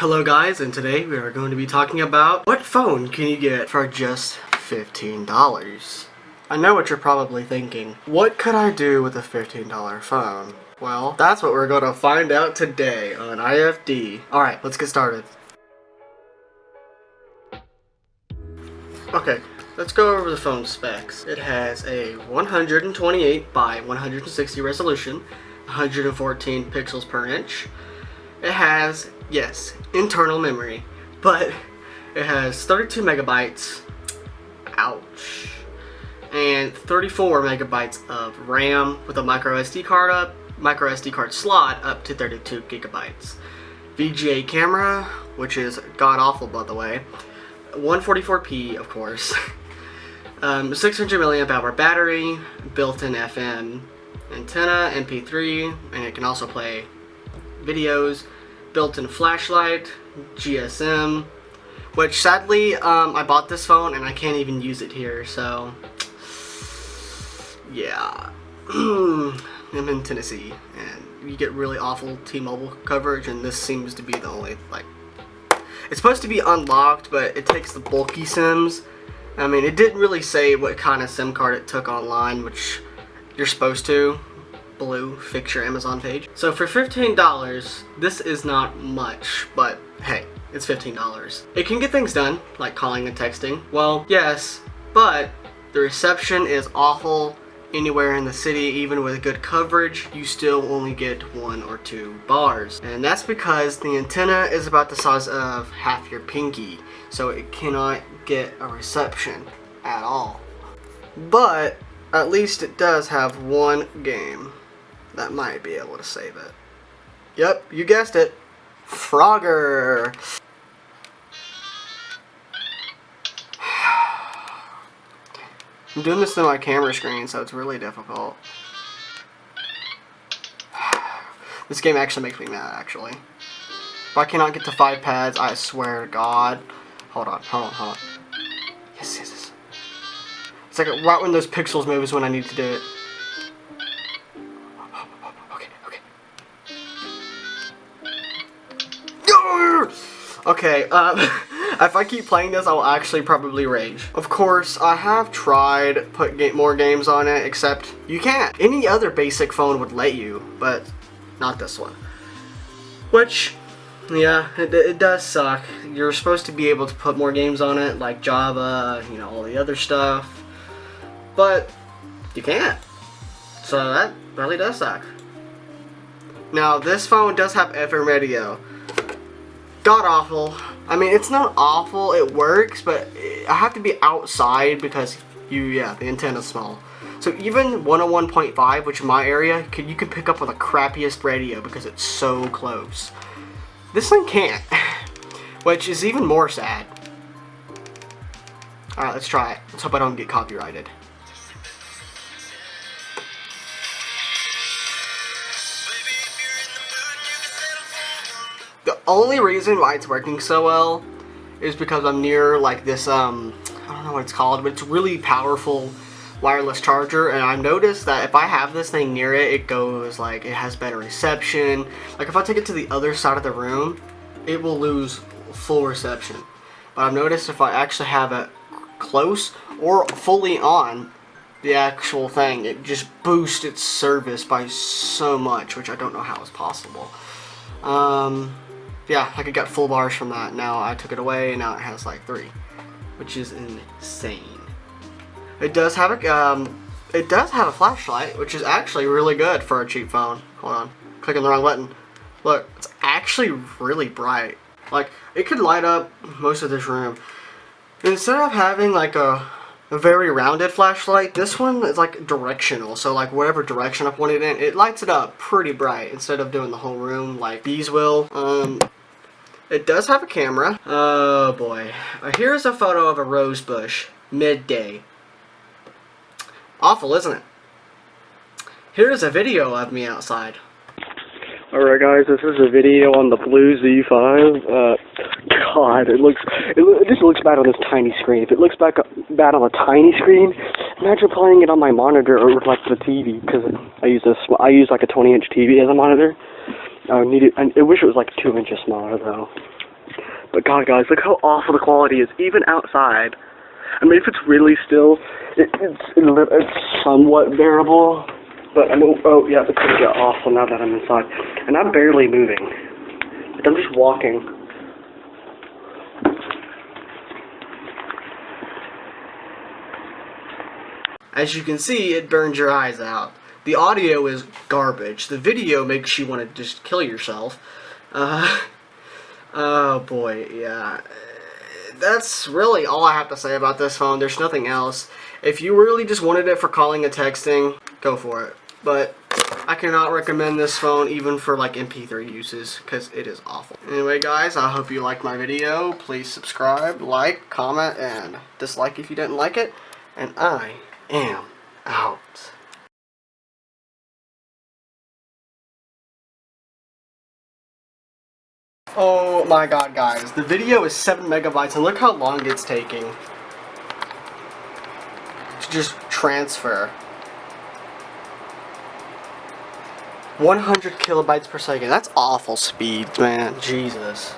Hello guys, and today we are going to be talking about what phone can you get for just $15? I know what you're probably thinking. What could I do with a $15 phone? Well, that's what we're going to find out today on IFD. Alright, let's get started. Okay, let's go over the phone specs. It has a 128 by 160 resolution, 114 pixels per inch. It has yes, internal memory, but it has 32 megabytes, ouch, and 34 megabytes of RAM with a micro SD card up, micro SD card slot up to 32 gigabytes. VGA camera, which is god awful by the way, 144p of course, um, 600 milliamp hour battery, built-in FM antenna, MP3, and it can also play videos, built-in flashlight, GSM, which sadly um, I bought this phone and I can't even use it here, so yeah. I'm in Tennessee and you get really awful T-Mobile coverage and this seems to be the only, like, it's supposed to be unlocked, but it takes the bulky SIMs. I mean, it didn't really say what kind of SIM card it took online, which you're supposed to, BLU, fix your Amazon page. So for $15, this is not much, but hey, it's $15. It can get things done, like calling and texting. Well, yes, but the reception is awful anywhere in the city, even with good coverage, you still only get one or two bars. And that's because the antenna is about the size of half your pinky, so it cannot get a reception at all. But at least it does have one game that might be able to save it. Yep, you guessed it. Frogger. I'm doing this to my camera screen, so it's really difficult. This game actually makes me mad, actually. If I cannot get to five pads, I swear to God. Hold on, hold on, hold on. Yes, yes, yes. It's like right when those pixels move is when I need to do it. Okay, um, if I keep playing this, I will actually probably rage. Of course, I have tried put more games on it, except you can't. Any other basic phone would let you, but not this one. Which, yeah, it, it does suck. You're supposed to be able to put more games on it, like Java, you know, all the other stuff, but you can't. So that really does suck. Now, this phone does have FM radio, god awful. I mean, it's not awful, it works, but I have to be outside because you, yeah, the antenna's small. So even 101.5, which in my area, you can pick up with the crappiest radio because it's so close. This thing can't, which is even more sad. Alright, let's try it. Let's hope I don't get copyrighted. Only reason why it's working so well is because I'm near like this, um, I don't know what it's called, but it's really powerful wireless charger and I've noticed that if I have this thing near it, it goes like, it has better reception. Like if I take it to the other side of the room, it will lose full reception. But I've noticed if I actually have it close or fully on the actual thing, it just boosts its service by so much, which I don't know how is possible. Um, yeah, I got full bars from that. Now I took it away and now it has like three, which is insane. It does have a, um, it does have a flashlight, which is actually really good for a cheap phone. Hold on, clicking the wrong button. Look, it's actually really bright. Like, it could light up most of this room. Instead of having like a, a very rounded flashlight, this one is like directional. So like whatever direction I point it in, it lights it up pretty bright instead of doing the whole room like these will. Um, it does have a camera. Oh boy. Uh, here's a photo of a rose bush. Midday. Awful, isn't it? Here's a video of me outside. Alright guys, this is a video on the BLU Z5. Uh, God, it looks, it, it just looks bad on this tiny screen. If it looks back bad on a tiny screen, imagine playing it on my monitor or like the TV, because I use this, I use like a 20 inch TV as a monitor. I need it. I wish it was like two inches smaller though. But God, guys, look how awful the quality is, even outside. I mean, if it's really still, it, it's it's somewhat bearable. But I'm oh, oh yeah, it's gonna get awful now that I'm inside, and I'm barely moving. Like, I'm just walking. As you can see, it burns your eyes out. The audio is garbage. The video makes you want to just kill yourself. Uh, oh boy, yeah. That's really all I have to say about this phone. There's nothing else. If you really just wanted it for calling and texting, go for it. But I cannot recommend this phone even for like MP3 uses because it is awful. Anyway guys, I hope you liked my video. Please subscribe, like, comment, and dislike if you didn't like it. And I am Oh my god guys, the video is 7 megabytes and look how long it's taking to just transfer. 100 kilobytes per second, that's awful speed, man, Jesus.